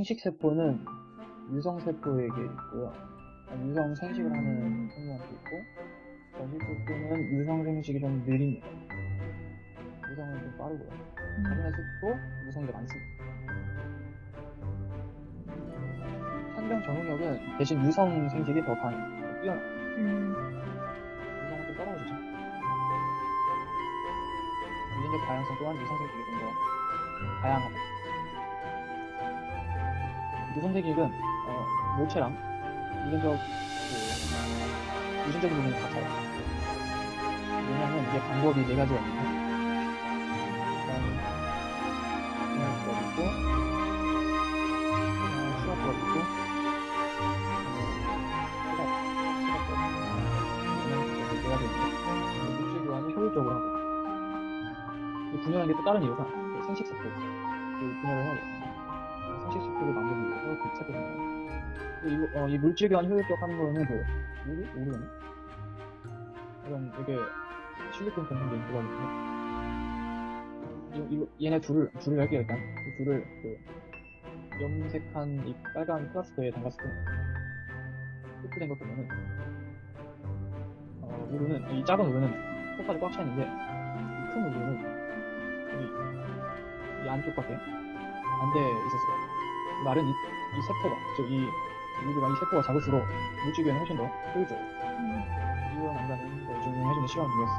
생식세포는 유성세포에게 있고요. 아, 유성 생식을 하는 생물한테 있고, 전식세포는 유성 생식이 좀 느립니다. 유성은 좀 빠르고요. 하지만 숲도 유성이 더 많습니다. 산병 전응력은 대신 유성 생식이 더 강해요. 더 뛰어나. 음, 유성은 좀 떨어지죠. 유전적 다양성 또한 유성 생식이 좀 더 다양하다. 유성 생식은 어, 물체랑 유전적 그, 유전적인 부분이 같아요. 왜냐하면 이게 방법이 네 가지가 있는데 있고 수학거 있고 수학 이렇게 네 가지 있는데 물질 교환을 효율적으로 하고 이 분열하는 게 또 다른 이유가 그 생식세포 그 분열을 하고 생식세포를 만들기 위해서 그 책을 이, 어, 이 물질 교환 효율적 하는 거는 그 우리 우리는 이런 이게 실리콘 공성된 그거거든요. 이, 이, 얘네 둘을 둘을 할게요 일단. 이 둘을 그 염색한 이 빨간 플라스틱에 담갔을 때. 흡수된 거 보면은 어, 우르는 이 작은 우르는 속까지 꽉 차 있는데 이큰 우르는 이, 이 안쪽 밖 에안돼 있었어요. 말은 이, 이 세포가 즉 이 우르가 이 세포가 작을수록 물질교는 훨씬 더 효율적으로 음, 이어난다는 걸 증명해주는 시간이었어.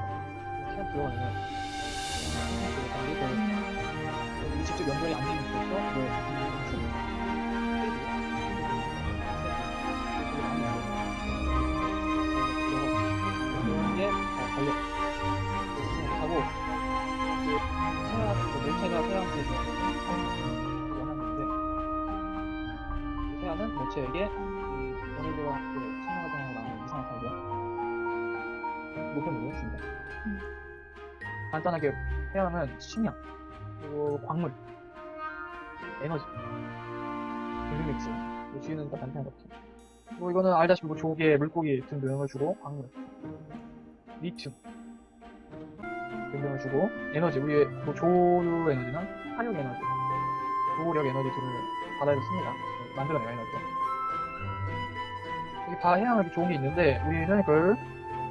시간 들어가면 이 직접 연결이 안 되는 뭐 이게 달려 하고 이제 태양 그 물체가 태양에서 이 얘네들과 그 생명활동하고 나오는 이상한 사이가 목표를 했습니다. 음. 간단하게 태양은 식량, 그리고 광물, 에너지, 뭐 주유는 다 단편한 것들. 뭐 이거는 알다시피 뭐 조개, 물고기 등등을 주고 광물, 리튬 등등을 주고 에너지, 우리의 뭐 조류 에너지나 화력 에너지, 조력 에너지 등을 바다에서 씁니다. 만들어내요 에너지를. 여기 다 해양 이렇게 좋은 게 있는데 우리는 그걸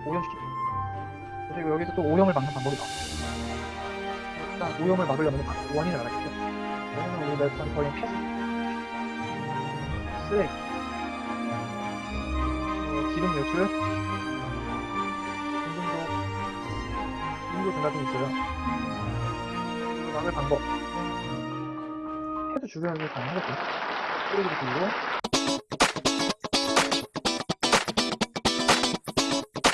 오염시킵니다. 그리고 여기서 또 오염을 막는 방법이 나와요. 일단 오염을 막으려면 각 원인을 알아야겠죠. 원인은 우리가 일단 거의 폐수, 쓰레기, 어, 기름 유출, 인공도, 인구 증가 등 있어요. 막을 방법. 해도 주변에서 가능하겠죠. 줄이고,